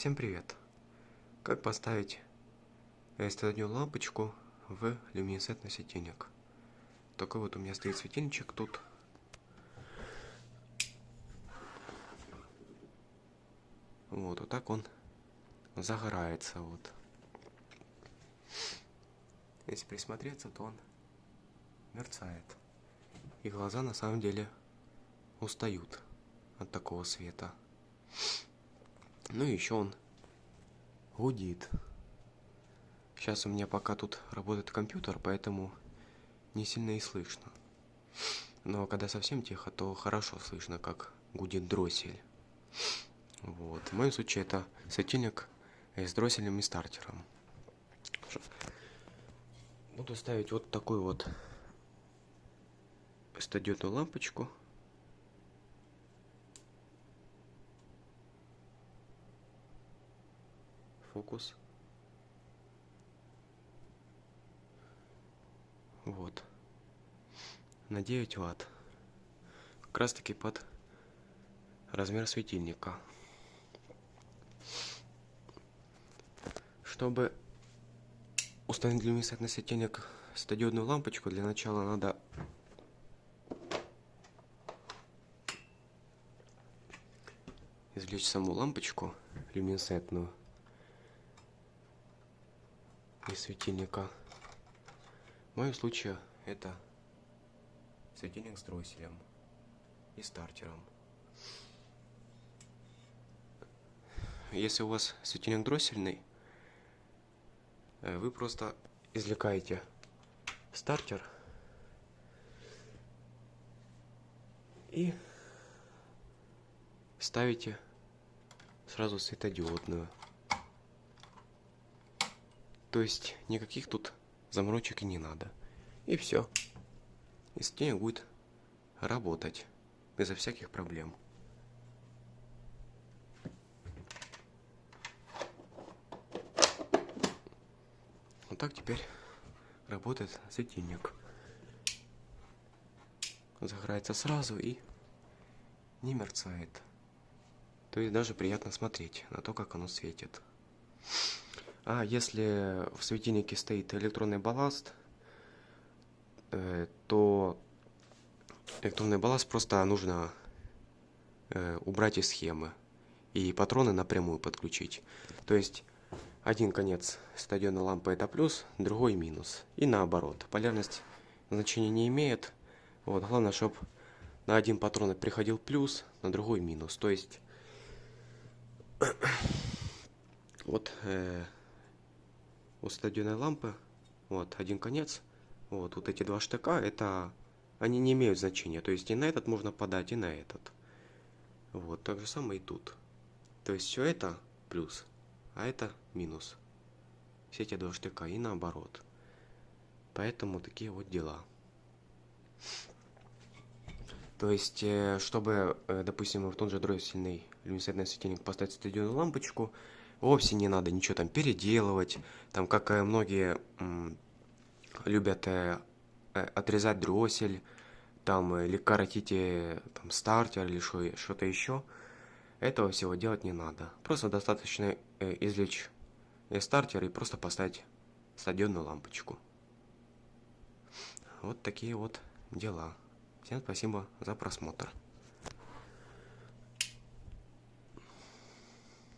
Всем привет! Как поставить стадную лампочку в люминесцентный светильник? Такой вот у меня стоит светильничек тут. Вот, вот так он загорается вот. Если присмотреться, то он мерцает. И глаза на самом деле устают от такого света. Ну и еще он гудит. Сейчас у меня пока тут работает компьютер, поэтому не сильно и слышно. Но когда совсем тихо, то хорошо слышно, как гудит дроссель. Вот. В моем случае это светильник с дросселем и стартером. Буду ставить вот такую вот стадионную лампочку. Фокус. Вот. На 9 ватт. Как раз таки под размер светильника. Чтобы установить люминесцентный светильник светодиодную лампочку, для начала надо извлечь саму лампочку люминесцентную из светильника. В моем случае это светильник с дросселем и стартером. Если у вас светильник дроссельный, э, вы просто извлекаете стартер и ставите сразу светодиодную. То есть никаких тут заморочек не надо. И все. И светильник будет работать безо всяких проблем. Вот так теперь работает светильник. Загорается сразу и не мерцает. То есть даже приятно смотреть на то, как оно светит. А если в светильнике стоит электронный балласт, э, то электронный балласт просто нужно э, убрать из схемы и патроны напрямую подключить. То есть один конец стадионной лампы это плюс, другой минус. И наоборот. Полярность значения не имеет. Вот, главное, чтобы на один патрон приходил плюс, на другой минус. То есть вот э, у стадионной лампы вот один конец. Вот, вот эти два штыка, это они не имеют значения. То есть и на этот можно подать, и на этот. Вот, так же самое и тут. То есть все это плюс, а это минус. Все эти два штыка и наоборот. Поэтому такие вот дела. То есть, э, чтобы, э, допустим, в тот же дроссельный люминесцентный светильник поставить стадионную лампочку, вовсе не надо ничего там переделывать. Там, как э, многие любят отрезать дроссель, там, или коротить там, стартер, или что-то еще. Этого всего делать не надо. Просто достаточно извлечь стартер и просто поставить стадионную лампочку. Вот такие вот дела. Всем спасибо за просмотр.